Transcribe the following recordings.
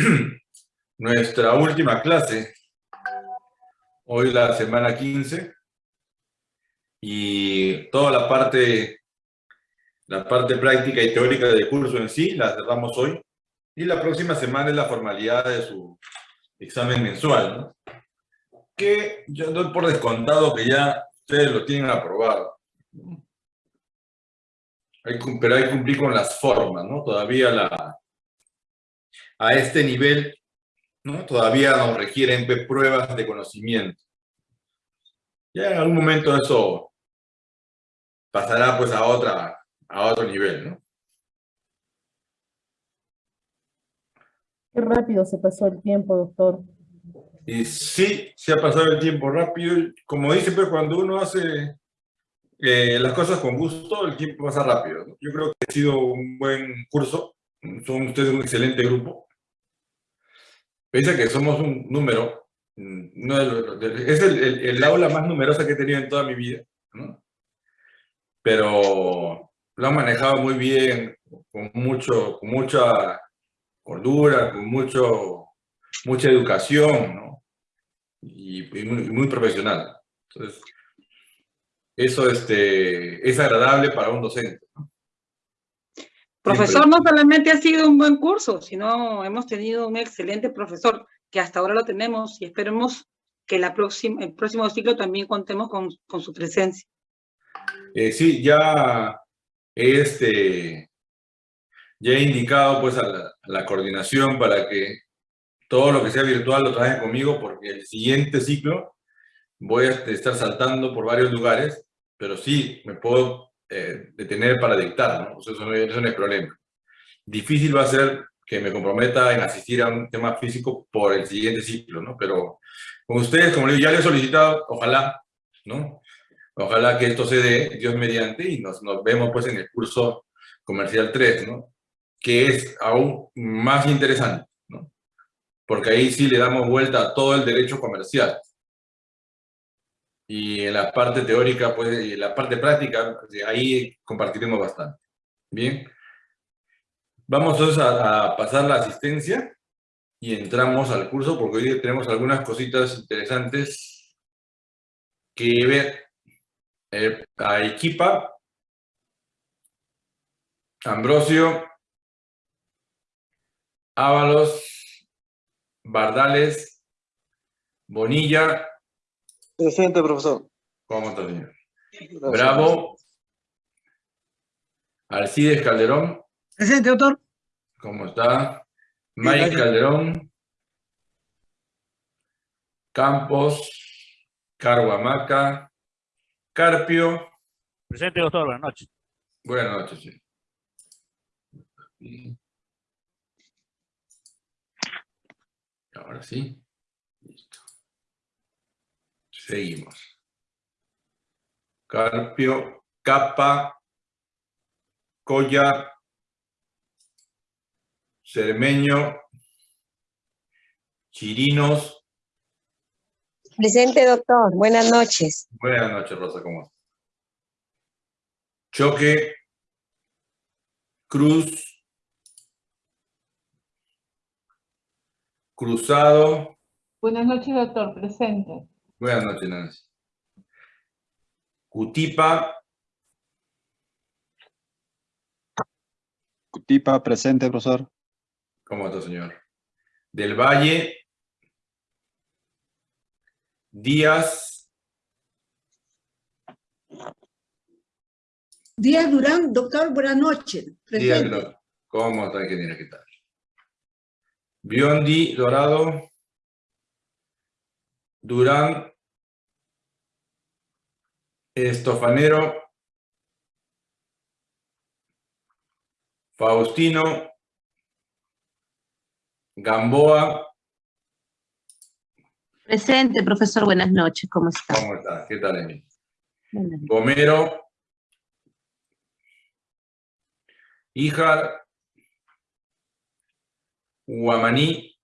nuestra última clase, hoy la semana 15, y toda la parte, la parte práctica y teórica del curso en sí la cerramos hoy, y la próxima semana es la formalidad de su examen mensual, que yo doy por descontado que ya ustedes lo tienen aprobado. pero hay que cumplir con las formas, ¿no? Todavía la, a este nivel, ¿no? Todavía nos requieren pruebas de conocimiento. Ya en algún momento eso pasará pues a, otra, a otro nivel, ¿no? Qué rápido se pasó el tiempo, doctor. Y sí, se ha pasado el tiempo rápido. Como dice, pero cuando uno hace eh, las cosas con gusto, el tiempo pasa rápido. Yo creo que ha sido un buen curso. Son ustedes un excelente grupo. Pese que somos un número, es el, el, aula más numerosa que he tenido en toda mi vida, ¿no? Pero lo han manejado muy bien, con, mucho, con mucha cordura, con mucho, mucha educación, ¿no? y, muy, profesional. Entonces, eso este, es agradable para un docente. Profesor, no solamente ha sido un buen curso, sino hemos tenido un excelente profesor, que hasta ahora lo tenemos y esperemos que la próxima, el próximo ciclo también contemos con, con su presencia. Eh, sí, ya este, ya he indicado pues a la, a la, coordinación para que todo lo que sea virtual lo traen conmigo porque el siguiente ciclo voy a estar saltando por varios lugares, pero sí me puedo eh, detener para dictar, ¿no? Eso, no, eso no es problema. Difícil va a ser que me comprometa en asistir a un tema físico por el siguiente ciclo, ¿no? Pero con ustedes, como ya les he solicitado, ojalá, ¿no? Ojalá que esto se dé, Dios mediante, y nos, nos vemos pues en el curso comercial 3, ¿no? Que es aún más interesante porque ahí sí le damos vuelta a todo el derecho comercial. Y en la parte teórica, pues, y en la parte práctica, pues, ahí compartiremos bastante. Bien. Vamos entonces a, pasar la asistencia y entramos al curso porque hoy tenemos algunas cositas interesantes que ver. Eh, a Equipa, Ambrosio, Ábalos, Bardales, Bonilla. Presente, profesor. ¿Cómo está, señor? Bravo. Alcides Calderón. Presente, doctor. ¿Cómo está? Mike Calderón. Campos. Carguamaca. Carpio. Presente, doctor. Buenas noches. Buenas noches, sí. Ahora sí. Seguimos. Carpio, capa, collar, cermeño, chirinos. Presente, doctor. Buenas noches. Buenas noches, Rosa. ¿Cómo estás? Choque, cruz, Cruzado. Buenas noches, doctor. Presente. Buenas noches, Nancy. Cutipa. Cutipa, presente, profesor. ¿Cómo está, señor? Del Valle. Díaz. Díaz Durán, doctor, buenas noches. Díaz Durán. ¿Cómo está, ingeniera? ¿Qué tal? Biondi Dorado, Durán, Estofanero, Faustino, Gamboa. Presente, profesor, buenas noches, ¿cómo está? ¿Cómo está? ¿Qué tal, Emil? Gomero, Híjar, Guamaní,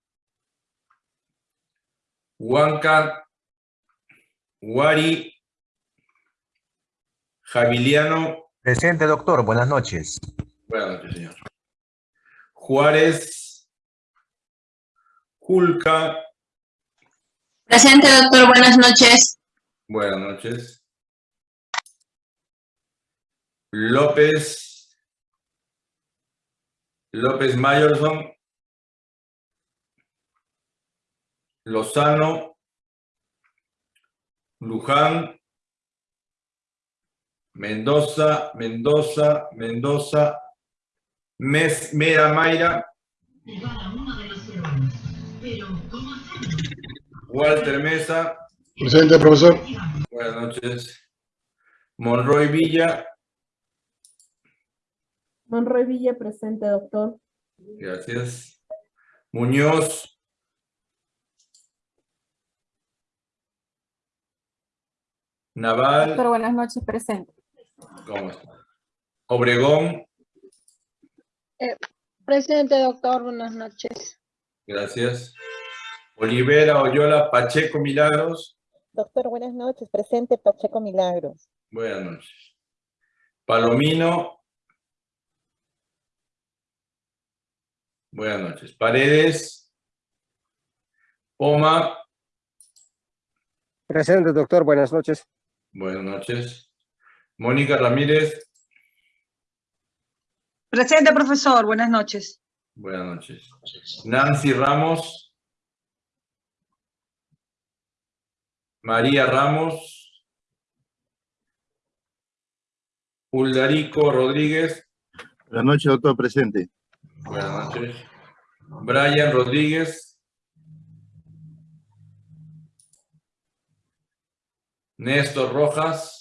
Huanca, Huari, Javiliano. Presente, doctor. Buenas noches. Buenas noches, señor. Juárez, Julca, Presente, doctor. Buenas noches. buenas noches. López, López Mayerson, Lozano, Luján, Mendoza, Mendoza, Mendoza, Mes, Mera Mayra, Walter Mesa, Presente, profesor. buenas noches. Monroy Villa, Monroy Villa, presente, doctor. gracias. Muñoz, Naval, Doctor, buenas noches, presente. ¿Cómo está? Obregón, Presente, doctor. Buenas noches. gracias. Olivera, Oyola, Pacheco, Milagros, Doctor, buenas noches. Presente Pacheco Milagros. buenas noches. Palomino, buenas noches. Paredes, Poma, Presente, doctor. Buenas noches. buenas noches. Mónica Ramírez, Presente, profesor. Buenas noches. buenas noches. Nancy Ramos, María Ramos, Uldarico Rodríguez, Buenas noches, doctor. Presente. buenas noches. Brian Rodríguez, Néstor Rojas,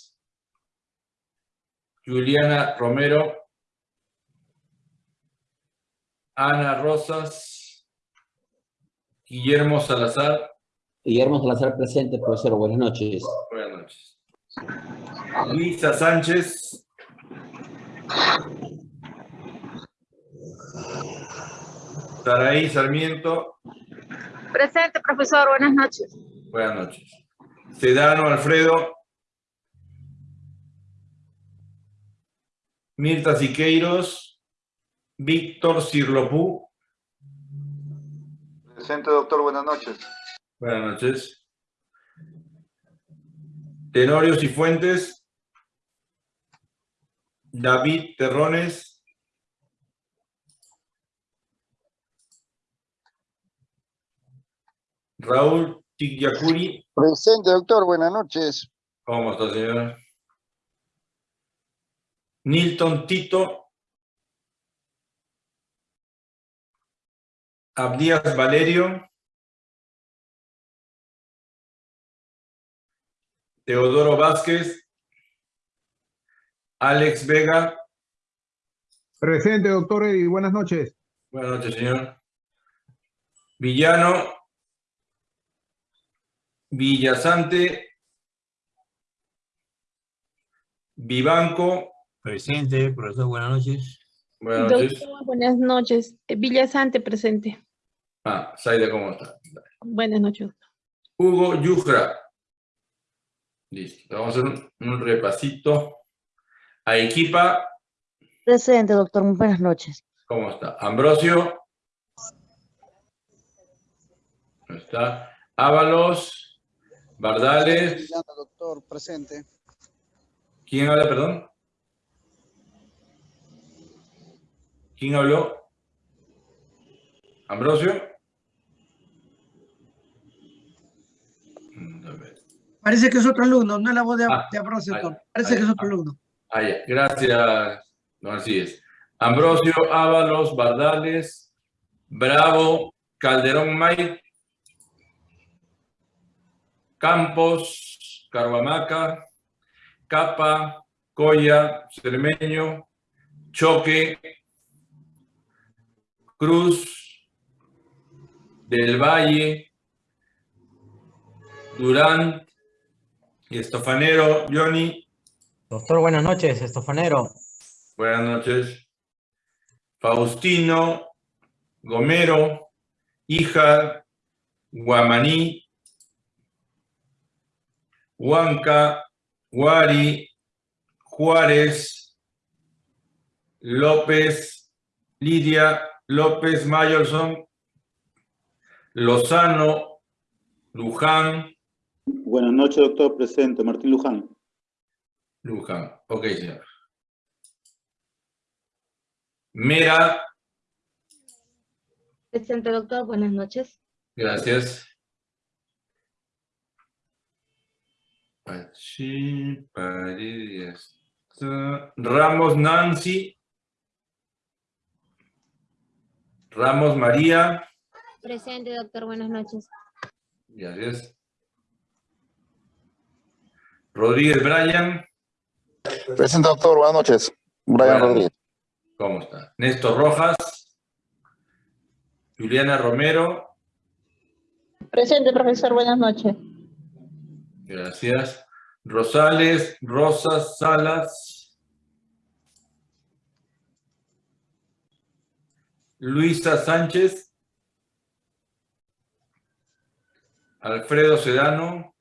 Juliana Romero, Ana Rosas, Guillermo Salazar, Guillermo Salazar presente, profesor. Buenas noches. buenas noches. Luisa Sánchez, Saraí Sarmiento, Presente, profesor. Buenas noches. buenas noches. Sedano Alfredo, Mirta Siqueiros, Víctor Cirlopú, Presente, doctor. Buenas noches. buenas noches. Tenorio Cifuentes, David Terrones, Raúl Tigyakuri, Presente, doctor. Buenas noches. ¿cómo está señora? Nilton Tito, Abdías Valerio, Teodoro Vázquez, Alex Vega, Presente, doctor, y buenas noches. buenas noches señor, Villano, Villasante, Vivanco, Presente, profesor, buenas noches. buenas noches. Doctor, buenas noches. Eh, Villasante, presente. Ah, Zaida, ¿cómo está? Buenas noches. Hugo Yujra. Listo, vamos a hacer un, un repasito. A Equipa, Presente, doctor. Muy buenas noches. ¿cómo está? Ambrosio. ¿Cómo está? Ábalos, Bardales. doctor. Presente. ¿Quién habla, perdón? ¿Quién habló? ¿Ambrosio? Mm. Parece que es otro alumno, no es la voz de, Ah, de Ambrosio. Parece que es otro ah. alumno. Ah. Gracias, don Alcides. Ambrosio, Ábalos, Bardales, Bravo, Calderón May, Campos, Carvamaca, Capa, Coya, Cermeño, Choque, Cruz, Del Valle, Durán y Estofanero, Johnny. Doctor, buenas noches. Estofanero. Buenas noches. Faustino, Gomero, Hija, Guamaní, Huanca, Guari, Juárez, López, Lidia, López Mayolson, Lozano, Luján, Buenas noches, doctor. Presente. Martín Luján. Luján. Ok, señor. Mera, Presente, doctor. Buenas noches. gracias. Pachi, Paredes, está. Ramos Nancy. Ramos María. Presente, doctor. Buenas noches. Gracias. Rodríguez Brian. Presente, doctor. Buenas noches. Brian Buenas Rodríguez. ¿Cómo está? Néstor Rojas. Juliana Romero. Presente, profesor. Buenas noches. Gracias. Rosales, Rosas Salas. Luisa Sánchez. Alfredo Sedano.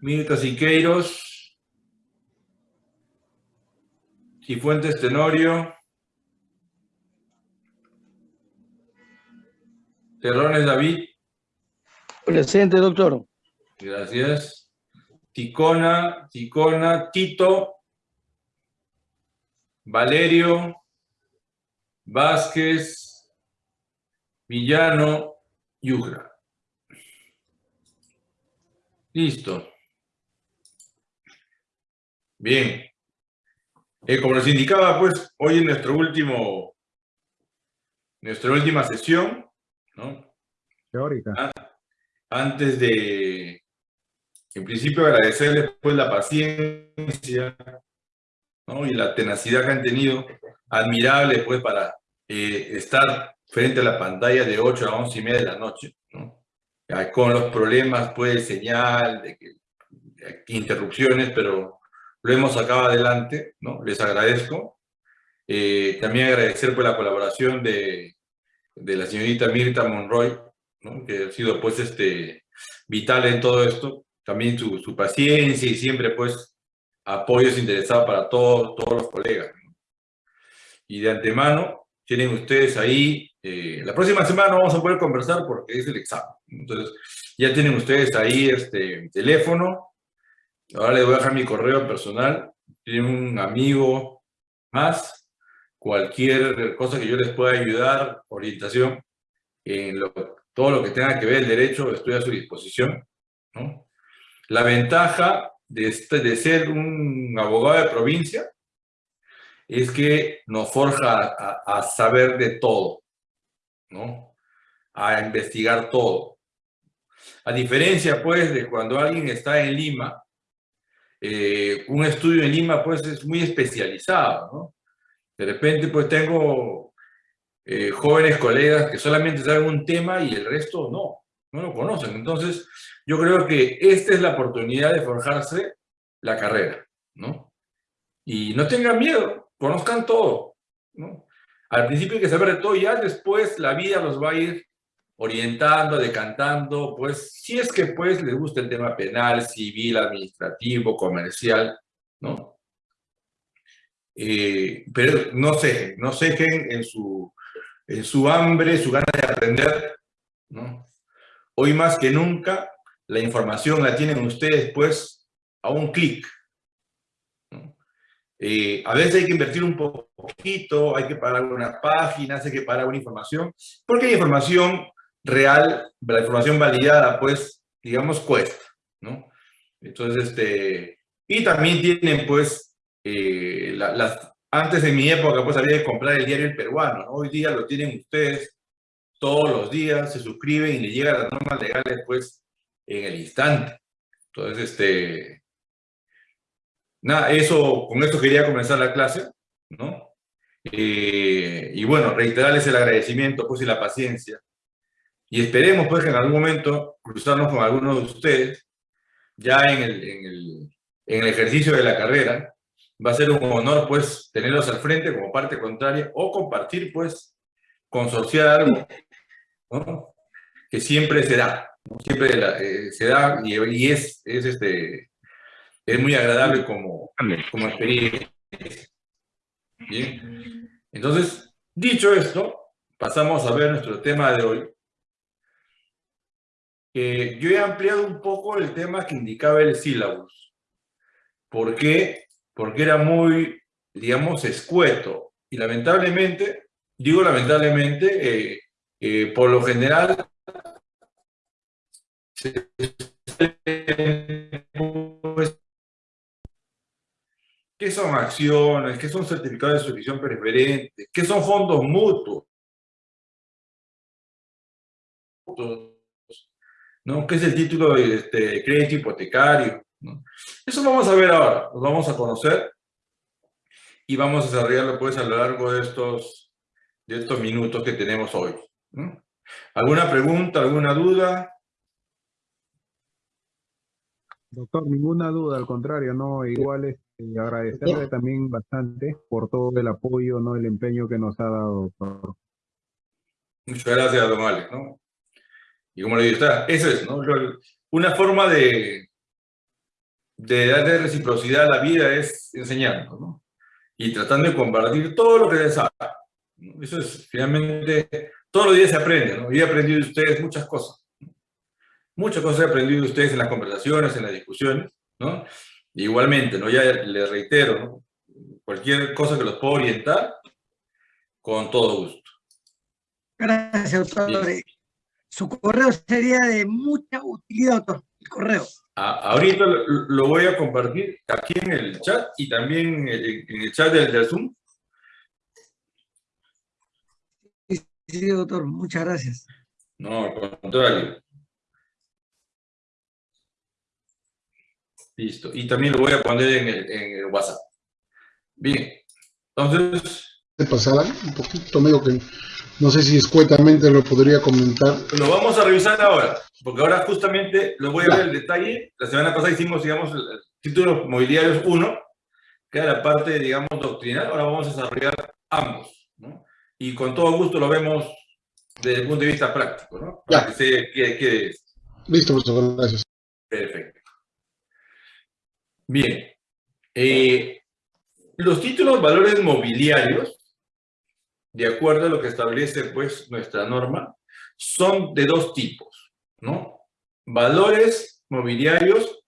Mirta Siqueiros. Cifuentes Tenorio. Terrones David. Presente, doctor. Gracias. Ticona, Ticona, Tito, Valerio, Vázquez, Villano, Yugra. Listo. Bien. Eh, como les indicaba, pues, hoy en nuestro último, nuestra última sesión, ¿no? Teórica. antes de, en principio, agradecerles pues la paciencia ¿no? y la tenacidad que han tenido, admirable pues para eh, estar frente a la pantalla de 8 a 11 y media de la noche, ¿no? Ya, con los problemas pues señal, de, que, de interrupciones, pero lo hemos sacado adelante, ¿no? Les agradezco. Eh, también agradecer por la colaboración de, de la señorita Mirta Monroy, ¿no? que ha sido pues este, vital en todo esto, también su, su paciencia y siempre pues apoyos interesados para todos, todos los colegas. ¿no? Y de antemano, tienen ustedes ahí, eh, la próxima semana vamos a poder conversar porque es el examen. Entonces, ya tienen ustedes ahí este teléfono, ahora les voy a dejar mi correo personal, tienen un amigo más, cualquier cosa que yo les pueda ayudar, orientación, en lo, todo lo que tenga que ver el derecho, estoy a su disposición. ¿no? La ventaja de, este, de ser un abogado de provincia es que nos forja a, saber de todo, ¿no? a investigar todo. A diferencia, pues, de cuando alguien está en Lima, eh, un estudio en Lima, pues, es muy especializado. De repente, pues, tengo eh, jóvenes colegas que solamente saben un tema y el resto no, no lo conocen. Entonces, yo creo que esta es la oportunidad de forjarse la carrera, ¿no? Y no tengan miedo, conozcan todo, ¿no? Al principio hay que saber de todo, ya después la vida los va a ir orientando, decantando, pues, si es que pues les gusta el tema penal, civil, administrativo, comercial, ¿no? Eh, pero no sé, no qué en su, en su hambre, su ganas de aprender, ¿no? Hoy más que nunca, la información la tienen ustedes, pues, a un clic. Eh, a veces hay que invertir un poquito, hay que pagar algunas páginas, hay que pagar alguna información, porque hay información real, la información validada, pues, digamos, cuesta, ¿no? Entonces, este, y también tienen, pues, eh, la, las, antes de mi época, pues, había que comprar el diario El Peruano, ¿no? Hoy día lo tienen ustedes todos los días, se suscriben y le llegan las normas legales, pues, en el instante. Entonces, este, nada, eso, con esto quería comenzar la clase, ¿no? Eh, y bueno, reiterarles el agradecimiento, pues, y la paciencia. Y esperemos, pues, que en algún momento cruzarnos con algunos de ustedes, ya en el, en el, en el ejercicio de la carrera. Va a ser un honor, pues, tenerlos al frente como parte contraria o compartir, pues, consorciar algo, ¿no? Que siempre se da, ¿no? siempre la, eh, se da y, y, es, es, este, es muy agradable como, como experiencia. Bien. Entonces, dicho esto, pasamos a ver nuestro tema de hoy. Eh, yo he ampliado un poco el tema que indicaba el sílabus. ¿Por qué? Porque era muy, digamos, escueto. Y lamentablemente, digo lamentablemente, eh, eh, por lo general, ¿Qué son acciones? ¿Qué son certificados de suscripción preferente? ¿Qué son fondos mutuos? ¿No? ¿Qué es el título de este, crédito hipotecario? Eso vamos a ver ahora, lo vamos a conocer y vamos a desarrollarlo pues a lo largo de estos, de estos minutos que tenemos hoy. ¿Alguna pregunta, alguna duda? Doctor, ninguna duda, al contrario, no, igual es este, agradecerle también bastante por todo el apoyo, no el empeño que nos ha dado, doctor. Muchas gracias, don Alex, ¿no? Y como le digo, está, eso es, ¿no? Una forma de, de darle reciprocidad a la vida es enseñando, ¿no? Y tratando de compartir todo lo que se sabe. Eso es, finalmente, todos los días se aprende, ¿no? Y he aprendido de ustedes muchas cosas. Muchas cosas he aprendido de ustedes en las conversaciones, en las discusiones, ¿no? Igualmente, ¿no? Ya les reitero, ¿no? Cualquier cosa que los pueda orientar, con todo gusto. Gracias, doctor. Su correo sería de mucha utilidad, doctor. El correo. ahorita lo, voy a compartir aquí en el chat y también en, el chat del, del Zoom. Sí, doctor. Muchas gracias. No, al contrario. Listo. Y también lo voy a poner en el, WhatsApp. Bien. Entonces... De pasada, un poquito, medio que no sé si escuetamente lo podría comentar. Lo vamos a revisar ahora, porque ahora justamente lo voy a ver el detalle. La semana pasada hicimos, digamos, el título mobiliarios 1, que era la parte, digamos, doctrinal. Ahora vamos a desarrollar ambos. Y con todo gusto lo vemos desde el punto de vista práctico, ¿no? Para que se quede, Listo, profesor, gracias. Perfecto. Bien. Eh, los títulos valores mobiliarios, de acuerdo a lo que establece pues nuestra norma, son de dos tipos, ¿no? Valores mobiliarios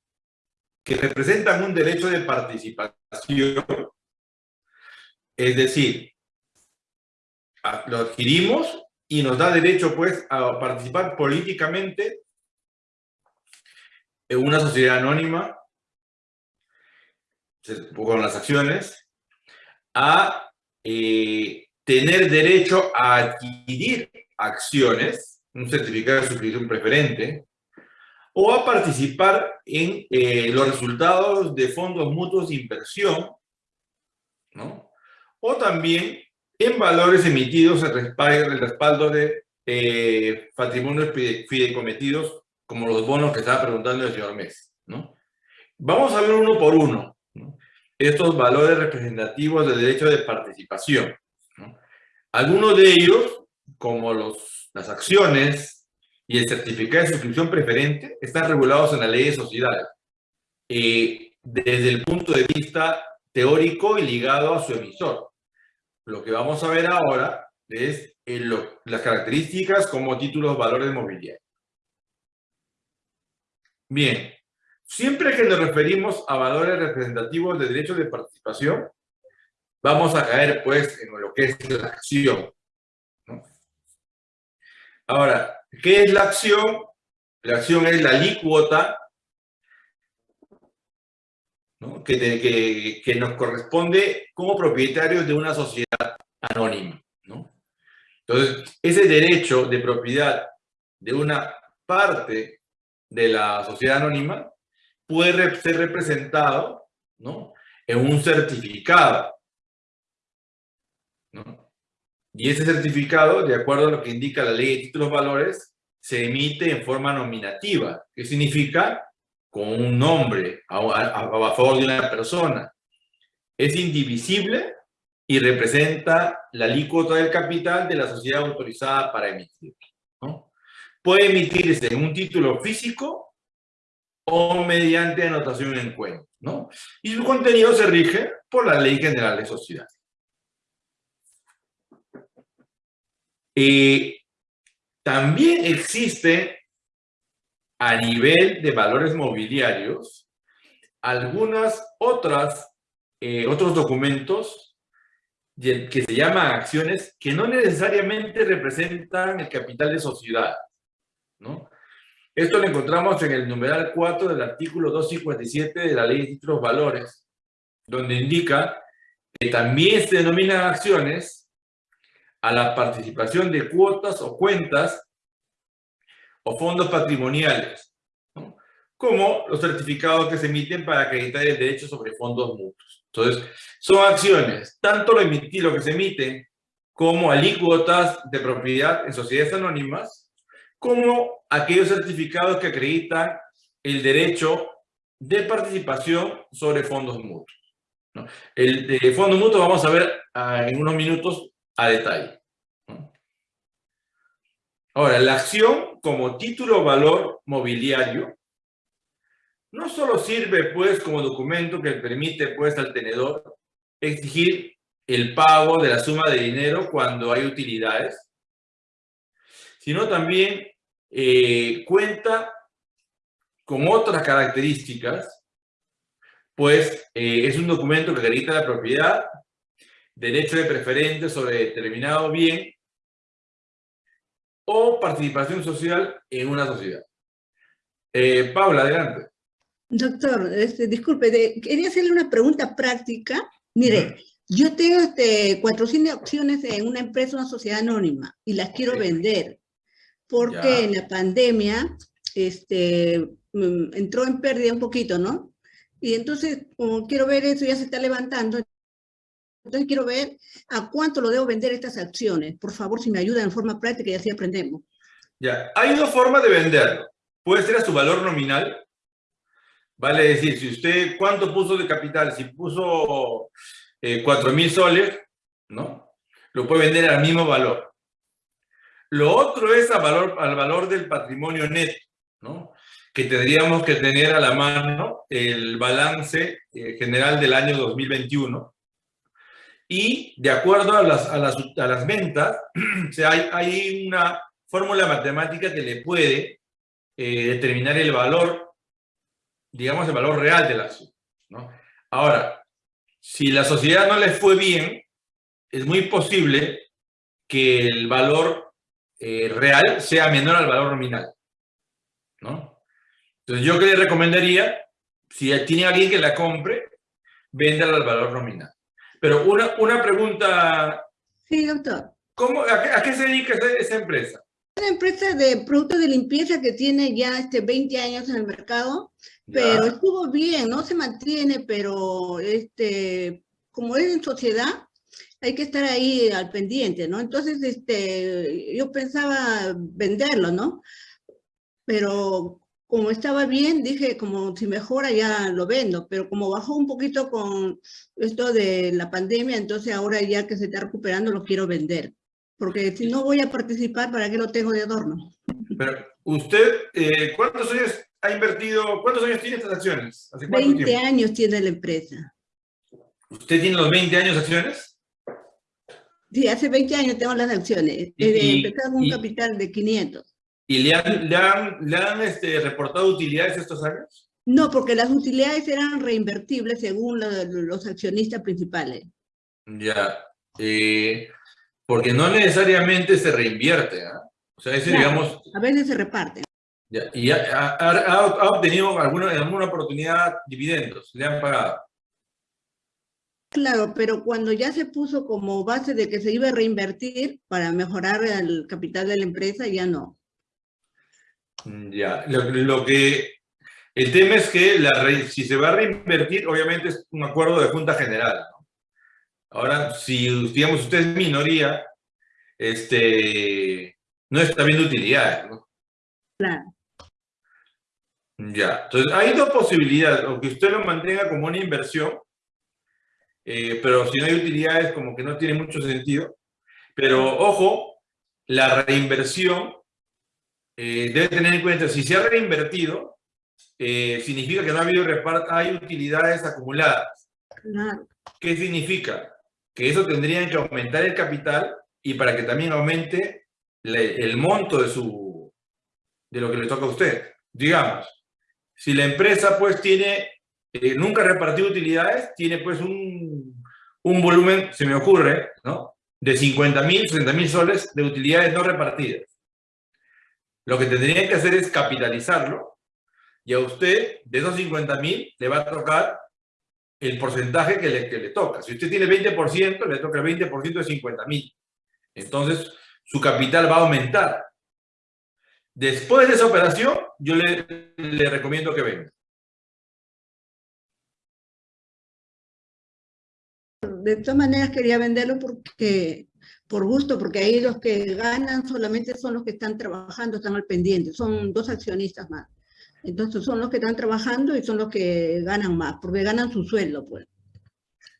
que representan un derecho de participación, es decir, lo adquirimos y nos da derecho pues a participar políticamente en una sociedad anónima con las acciones, a eh, tener derecho a adquirir acciones, un certificado de suscripción preferente, o a participar en eh, los resultados de fondos mutuos de inversión, ¿no? o también en valores emitidos en respaldo, el respaldo de eh, patrimonios fideicommetidos, como los bonos que estaba preguntando el señor Mes. ¿no? Vamos a ver uno por uno estos valores representativos de derecho de participación. Algunos de ellos, como los, las acciones y el certificado de suscripción preferente, están regulados en la ley de sociedades, eh, desde el punto de vista teórico y ligado a su emisor. Lo que vamos a ver ahora es las características como títulos valores mobiliarios. Bien, Siempre que nos referimos a valores representativos de derechos de participación, vamos a caer pues en lo que es la acción. Ahora, ¿qué es la acción? La acción es la alícuota que, que, nos corresponde como propietarios de una sociedad anónima. Entonces, ese derecho de propiedad de una parte de la sociedad anónima puede ser representado ¿no? en un certificado. ¿no? Y ese certificado, de acuerdo a lo que indica la ley de títulos valores, se emite en forma nominativa, que significa con un nombre a, a favor de una persona. Es indivisible y representa la alícuota del capital de la sociedad autorizada para emitir. ¿no? Puede emitirse en un título físico o mediante anotación en cuenta, ¿no? Y su contenido se rige por la Ley General de Sociedades. Eh, también existe a nivel de valores mobiliarios algunas otras, eh, otros documentos que se llaman acciones que no necesariamente representan el capital de sociedad, ¿no? Esto lo encontramos en el numeral 4 del artículo 257 de la Ley de Títulos Valores, donde indica que también se denominan acciones a la participación de cuotas o cuentas o fondos patrimoniales, ¿no? como los certificados que se emiten para acreditar el derecho sobre fondos mutuos. Entonces, son acciones, tanto lo, emitir, lo que se emite como alícuotas de propiedad en sociedades anónimas, como aquellos certificados que acreditan el derecho de participación sobre fondos mutuos. ¿no? El de fondo mutuo vamos a ver uh, en unos minutos a detalle. ¿no? Ahora, la acción como título valor mobiliario no solo sirve pues como documento que permite pues al tenedor exigir el pago de la suma de dinero cuando hay utilidades, sino también eh, cuenta con otras características, pues eh, es un documento que acredita la propiedad, derecho de preferente sobre determinado bien o participación social en una sociedad. Eh, Paula, adelante. Doctor, este, disculpe, de, quería hacerle una pregunta práctica. Mire, yo tengo este, 400 acciones en una empresa, una sociedad anónima, y las quiero vender, porque ya. en la pandemia este, entró en pérdida un poquito, ¿no? Y entonces, como quiero ver eso, ya se está levantando, entonces quiero ver a cuánto lo debo vender estas acciones. Por favor, si me ayudan en forma práctica y así aprendemos. Ya, hay dos formas de venderlo. Puede ser a su valor nominal, Vale decir, si usted, ¿cuánto puso de capital? Si puso eh, 4 mil soles, ¿no? Lo puede vender al mismo valor. Lo otro es al valor, al valor del patrimonio neto, ¿no? Que tendríamos que tener a la mano el balance eh, general del año 2021. Y de acuerdo a las, a las, a las ventas, hay, hay una fórmula matemática que le puede eh, determinar el valor digamos, el valor real de la. ¿no? Ahora, si la sociedad no le fue bien, es muy posible que el valor eh, real sea menor al valor nominal. ¿no? Entonces, yo que le recomendaría, si tiene alguien que la compre, véndala al valor nominal. Pero una, una pregunta... Sí, doctor. ¿cómo, a, qué, a, qué, se dedica esa, esa empresa? una empresa de productos de limpieza que tiene ya este 20 años en el mercado, pero estuvo bien, no se mantiene, pero este, como es en sociedad, hay que estar ahí al pendiente, ¿no? Entonces, este, yo pensaba venderlo, ¿no? Pero como estaba bien, dije, como si mejora ya lo vendo, pero como bajó un poquito con esto de la pandemia, entonces ahora ya que se está recuperando lo quiero vender porque si no voy a participar, ¿para qué lo tengo de adorno? Pero usted, eh, ¿cuántos años ha invertido, cuántos años tiene estas acciones? ¿Hace 20 tiempo? años tiene la empresa. ¿Usted tiene los 20 años acciones? Sí, hace 20 años tengo las acciones. Desde empezar con un capital de 500. ¿Y le han, le han, le han este, reportado utilidades estos años? No, porque las utilidades eran reinvertibles según la, los accionistas principales. Ya. Eh, porque no necesariamente se reinvierte. ¿eh? O sea, ese, claro, digamos... A veces se reparte. Ya, y ha, ha, ha, obtenido alguna, en alguna oportunidad dividendos, le han pagado. Claro, pero cuando ya se puso como base de que se iba a reinvertir para mejorar el capital de la empresa, ya no. Ya, lo, lo que... El tema es que la, si se va a reinvertir, obviamente es un acuerdo de Junta General, ¿no? Ahora, si, digamos, usted es minoría, este, no está viendo utilidades, ¿no? Claro. Ya, entonces hay dos posibilidades, o que usted lo mantenga como una inversión, eh, pero si no hay utilidades como que no tiene mucho sentido. Pero ojo, la reinversión eh, debe tener en cuenta, si se ha reinvertido, eh, significa que no ha habido reparto, hay utilidades acumuladas. ¿Qué significa? Que eso tendría que aumentar el capital y para que también aumente le- el monto de, su, de lo que le toca a usted. Digamos, si la empresa pues tiene, eh, nunca ha repartido utilidades, tiene pues un, un volumen, se me ocurre, ¿no? De 50 mil, 60 mil soles de utilidades no repartidas. Lo que tendrían que hacer es capitalizarlo y a usted, de esos 50 mil, le va a tocar el porcentaje que le, que le toca. Si usted tiene 20%, le toca el 20% de 50 mil. Entonces, su capital va a aumentar. Después de esa operación, yo le, le recomiendo que venga. De todas maneras quería venderlo porque, por gusto, porque ahí los que ganan solamente son los que están trabajando, están al pendiente, son dos accionistas más. Entonces son los que están trabajando y son los que ganan más, porque ganan su sueldo, pues.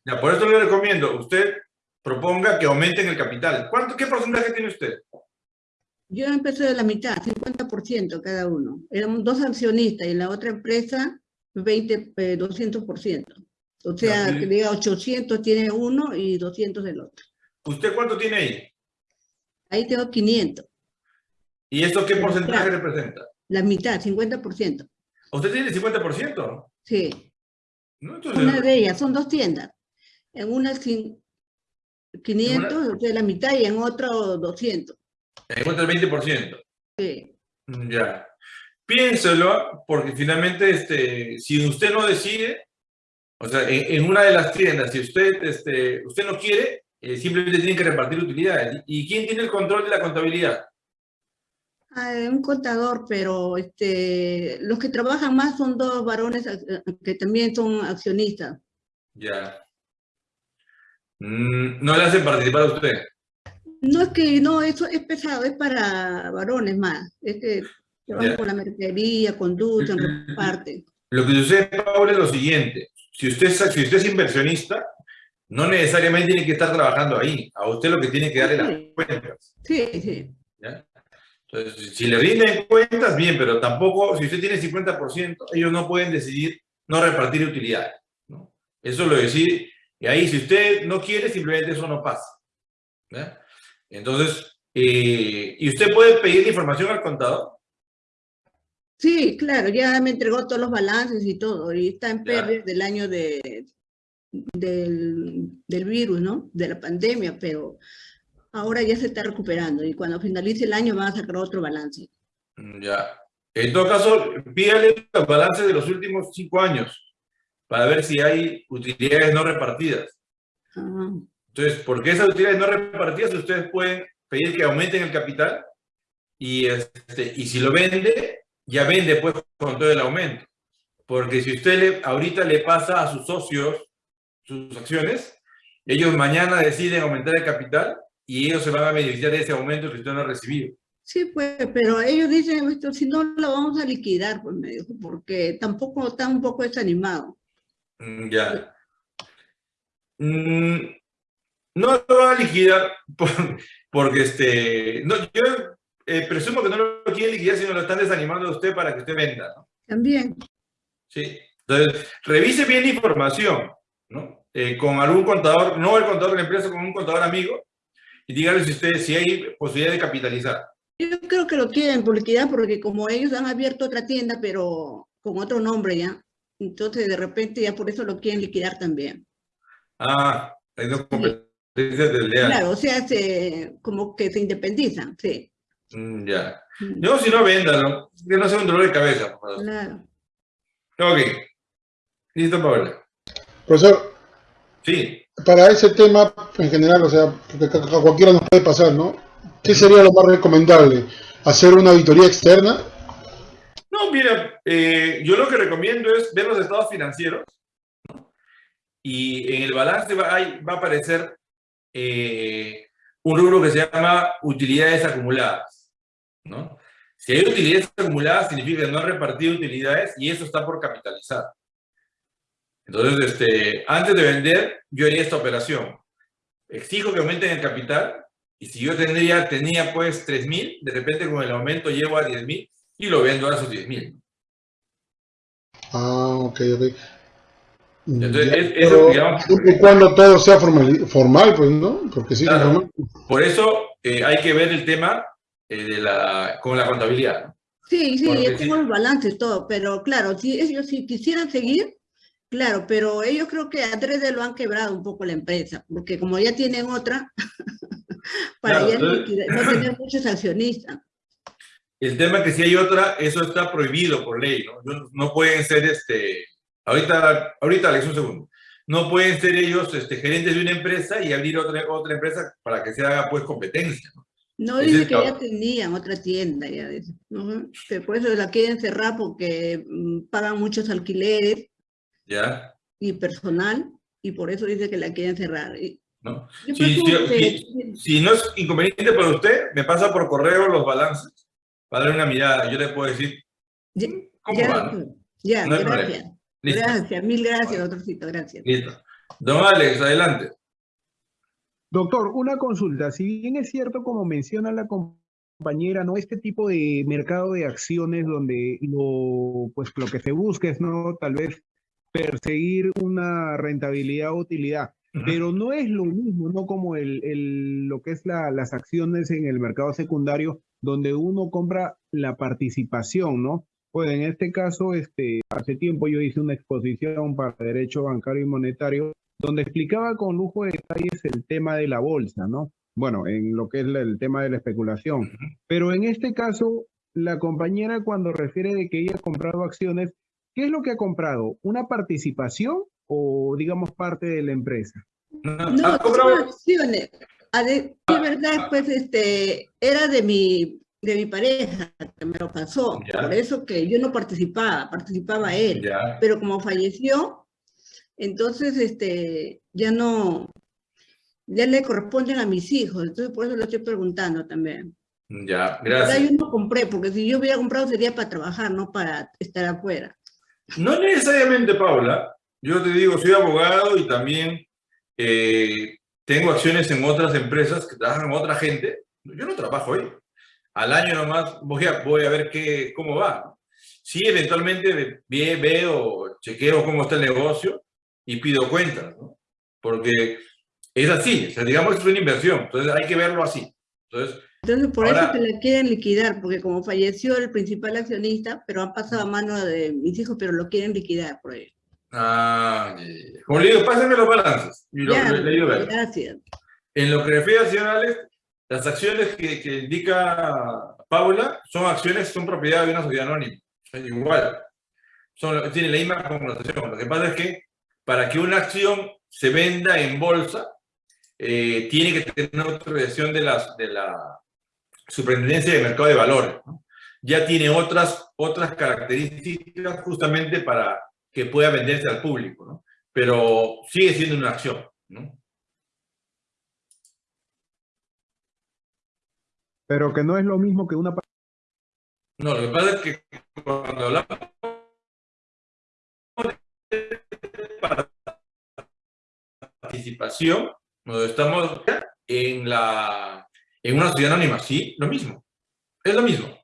Ya, por eso le recomiendo, usted proponga que aumenten el capital. ¿Cuánto, ¿Qué porcentaje tiene usted? Yo empecé de la mitad, 50% cada uno. Éramos dos accionistas y la otra empresa 20, eh, 200%. O sea, que diga 800 tiene uno y 200 el otro. ¿Usted cuánto tiene ahí? Ahí tengo 500, ¿Y esto qué porcentaje representa? la mitad, 50%. ¿Usted tiene el 50%? Sí. ¿No? Entonces, Una de ellas, son dos tiendas. En una cin- 500, o sea, la mitad, y en otro 200. encuentra el 20%. Sí. Mm, Ya. Piénselo, porque finalmente, este, si usted no decide, o sea, en, en una de las tiendas, si usted, este, usted no quiere, eh, simplemente tiene que repartir utilidades. ¿Y quién tiene el control de la contabilidad? Ah, un contador, pero este, los que trabajan más son dos varones ac- que también son accionistas. Ya. Mm, no le hacen participar a usted. No es que no, eso es pesado, es para varones más. Es que trabajan Ya. con la mercadería, conducen, reparten. Lo que sucede, Paula, es lo siguiente. Si usted, si usted es inversionista, no necesariamente tiene que estar trabajando ahí. A usted lo que tiene que darle las cuentas. Sí, sí. ¿ya? Entonces, si le rinden cuentas, bien, pero tampoco, si usted tiene 50%, ellos no pueden decidir no repartir utilidades. ¿no? Eso lo decir, y ahí si usted no quiere, simplemente eso no pasa. ¿ya? Entonces, eh, ¿y usted puede pedir información al contador? Sí, claro, ya me entregó todos los balances y todo, y está en pérdida del año de, del, del virus, ¿no? De la pandemia, pero ahora ya se está recuperando y cuando finalice el año van a sacar otro balance. Mm, Ya. En todo caso, pídale los balances de los últimos cinco años para ver si hay utilidades no repartidas. Ah, Entonces, porque esas utilidades no repartidas, ustedes pueden pedir que aumenten el capital y, este, y si lo vende, ya vende pues con todo el aumento. Porque si usted le, ahorita le pasa a sus socios sus acciones, ellos mañana deciden aumentar el capital y ellos se van a beneficiar de ese aumento que usted no ha recibido. Sí, pues, pero ellos dicen, si no lo vamos a liquidar, pues me dijo, porque tampoco está un poco desanimado. Mm, Ya. Mm, no lo va a liquidar por- porque este. No, yo eh, presumo que no lo quieren liquidar, sino lo están desanimando a usted para que usted venda. ¿no? También. Sí. Entonces, revise bien la información, ¿no? Eh, con algún contador, no el contador de la empresa, con un contador amigo, y dígale si usted, si hay posibilidad de capitalizar. Yo creo que lo quieren por liquidar porque como ellos han abierto otra tienda, pero con otro nombre ya, entonces de repente ya por eso lo quieren liquidar también. Ah, hay dos competencias desleales. Claro, o sea, se, como que se independizan, sí. Mm, ya. No, si no, véndalo. Que no sea un dolor de cabeza. por favor. Claro. Ok. Listo, Paola. Profesor, Sí. para ese tema en general, o sea, porque a cualquiera nos puede pasar, ¿no? ¿Qué sería lo más recomendable? ¿Hacer una auditoría externa? No, mira, eh, yo lo que recomiendo es ver los estados financieros ¿no? y en el balance va, a aparecer eh, un rubro que se llama utilidades acumuladas. ¿no? Si hay utilidades acumuladas, significa que no han repartido utilidades y eso está por capitalizar. Entonces, este, antes de vender, yo haría esta operación. Exijo que aumenten el capital y si yo tendría, tenía pues 3.000, de repente con el aumento llego a 10.000 y lo vendo a esos 10.000. Ah, ok, ok. Entonces, Ya, es- eso, digamos- siempre y cuando todo sea formal, formal, pues, ¿no? Porque es Claro. informal, Por eso eh, hay que ver el tema eh, de la, con la contabilidad. Sí, sí, yo sí. tengo los balances, todo, pero claro, si ellos si quisieran seguir, claro, pero ellos creo que adrede lo han quebrado un poco la empresa, porque como ya tienen otra, para Claro, ya no, entonces- liquidar- no tener muchos accionistas. El tema es que si hay otra, eso está prohibido por ley, ¿no? No, no pueden ser, este, ahorita, ahorita, Alex, un segundo. No pueden ser ellos este, gerentes de una empresa y abrir otra, otra empresa para que se haga, pues, competencia, ¿no? No dice es que ya tenían otra tienda, ya dice. Ujú, que por eso la quieren cerrar porque mm, pagan muchos alquileres ¿Ya? y personal, y por eso dice que la quieren cerrar. ¿No? Si, presumo si- que- si- si no es inconveniente para usted, me pasa por correo los balances para darle una mirada. Yo le puedo decir, Ya, ¿cómo ya, va? Ya, No gracias. Gracias, mil gracias, doctorcito, gracias. Listo. Don Alex, adelante. Doctor, una consulta. Si bien es cierto, como menciona la compañera, ¿no? Este tipo de mercado de acciones donde lo, pues, lo que se busca es, ¿no? Tal vez perseguir una rentabilidad o utilidad. Pero no es lo mismo, ¿no? Como el, el- lo que es la- las acciones en el mercado secundario, donde uno compra la participación, ¿no? Pues en este caso, este, hace tiempo yo hice una exposición para Derecho Bancario y Monetario donde explicaba con lujo de detalles el tema de la bolsa, ¿no? Bueno, en lo que es el tema de la especulación. Pero en este caso, la compañera cuando refiere de que ella ha comprado acciones, ¿qué es lo que ha comprado? ¿Una participación o digamos parte de la empresa? No, son acciones. A de- de verdad, pues, este, era de mi, de mi pareja que me lo pasó. Ya. Por eso que yo no participaba, participaba él. Ya. Pero como falleció, entonces, este, ya no, ya le corresponden a mis hijos. Entonces, por eso lo estoy preguntando también. Ya, gracias. yo no compré, porque si yo hubiera comprado sería para trabajar, no para estar afuera. No necesariamente, Paula. Yo te digo, soy abogado y también eh, tengo acciones en otras empresas que trabajan con otra gente. Yo no trabajo ahí. Al año nomás voy a, voy a ver qué, cómo va. Sí, eventualmente ve- ve- veo, chequeo cómo está el negocio y pido cuentas. Porque es así, o sea, digamos que es una inversión, entonces hay que verlo así. Entonces, Entonces, por Ahora- eso que la quieren liquidar, porque como falleció el principal accionista, pero han pasado a mano de mis hijos, pero lo quieren liquidar por ello. ah, como le digo, pásenme los balances. Y lo, Ya, le- digo, gracias. En lo que refiere señor Alex, las acciones que, que indica Paula son acciones, son propiedad de una sociedad anónima. Igual, son, tienen la misma connotación. Lo que pasa es que para que una acción se venda en bolsa, eh, tiene que tener una autorización de, las, de la Superintendencia de Mercado de Valores. ¿no? Ya tiene otras, otras características justamente para que pueda venderse al público, ¿no? pero sigue siendo una acción. ¿no? Pero que no es lo mismo que una... No, lo que pasa es que cuando hablamos de participación, nos estamos en, la, en una sociedad anónima, sí, lo mismo. Es lo mismo.